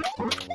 Oh,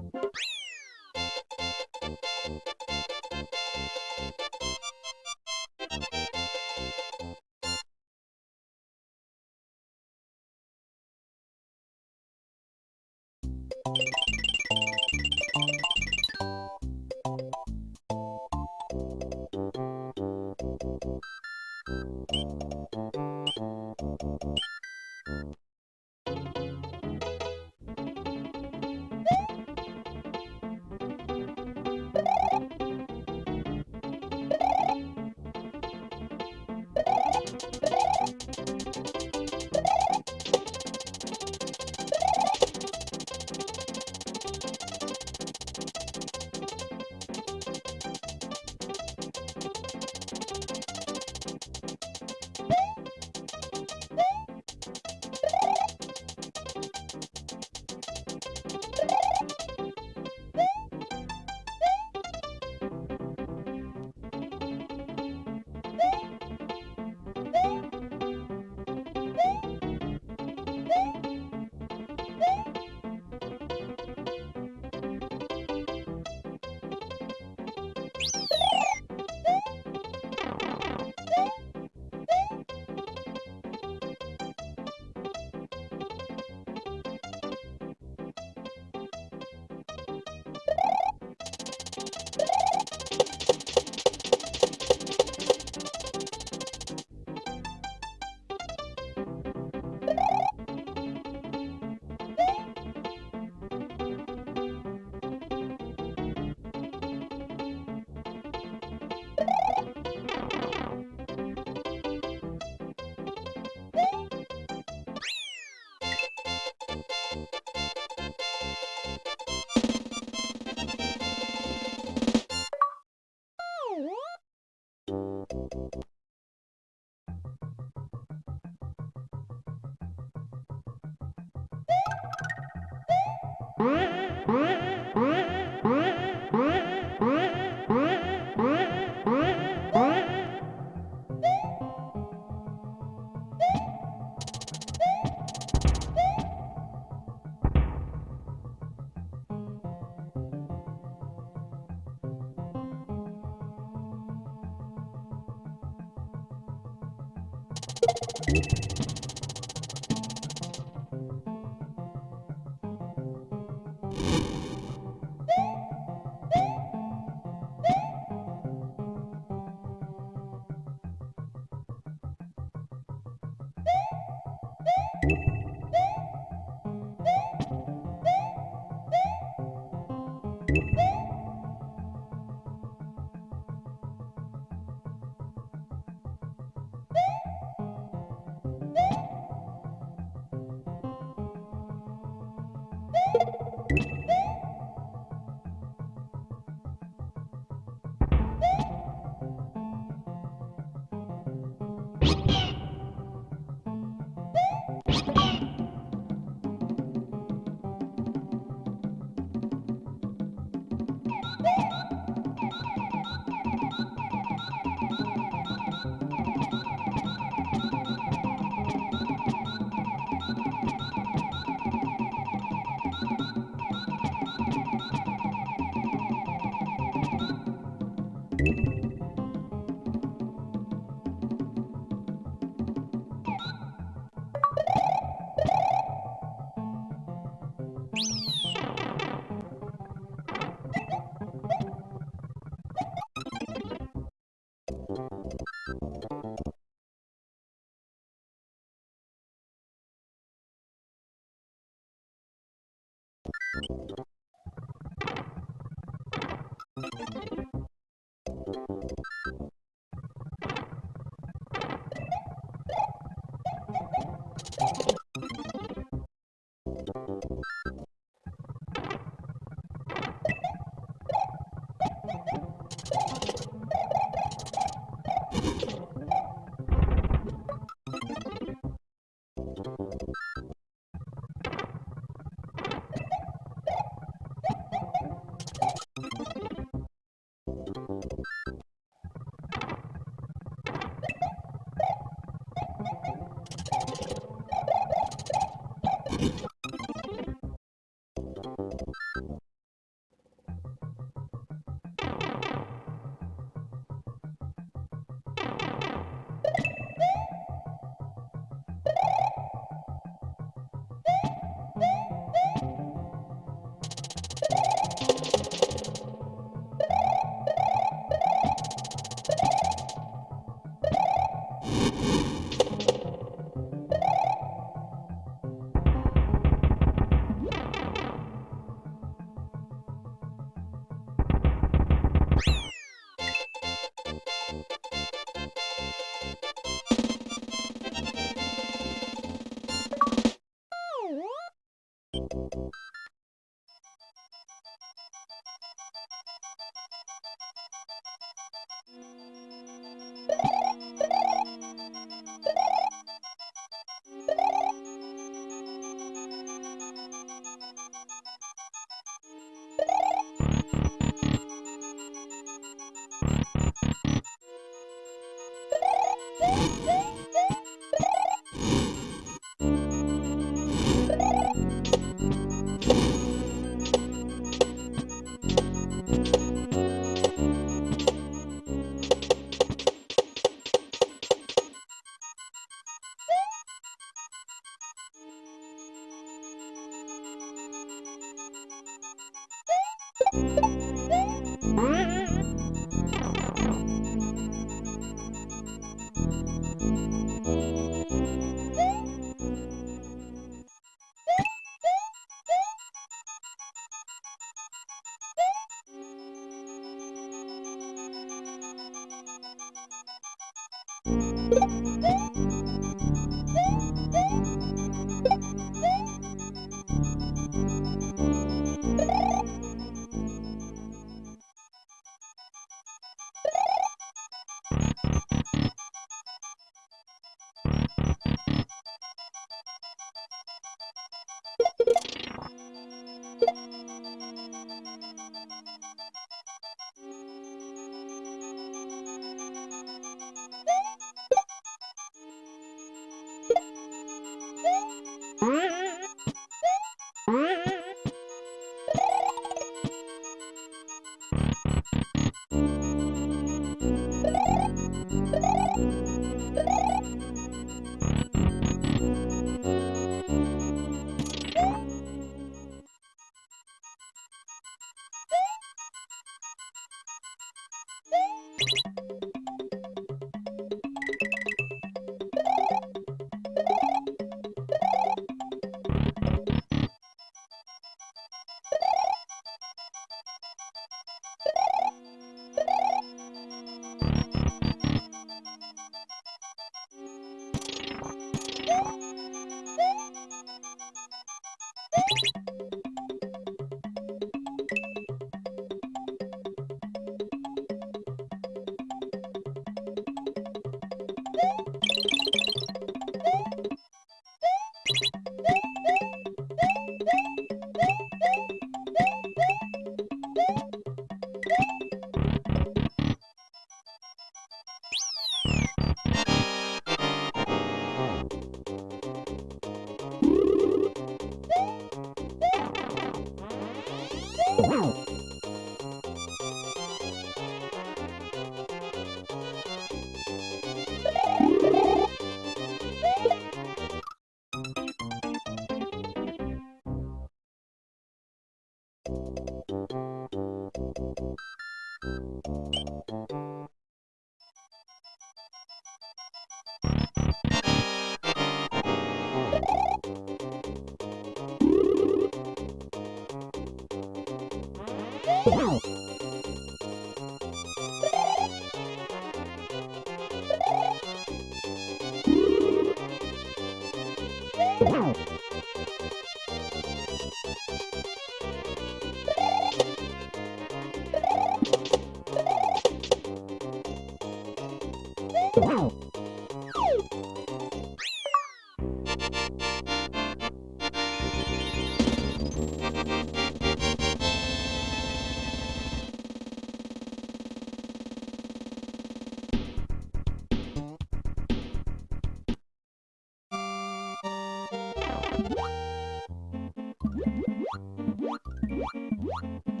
《うっ》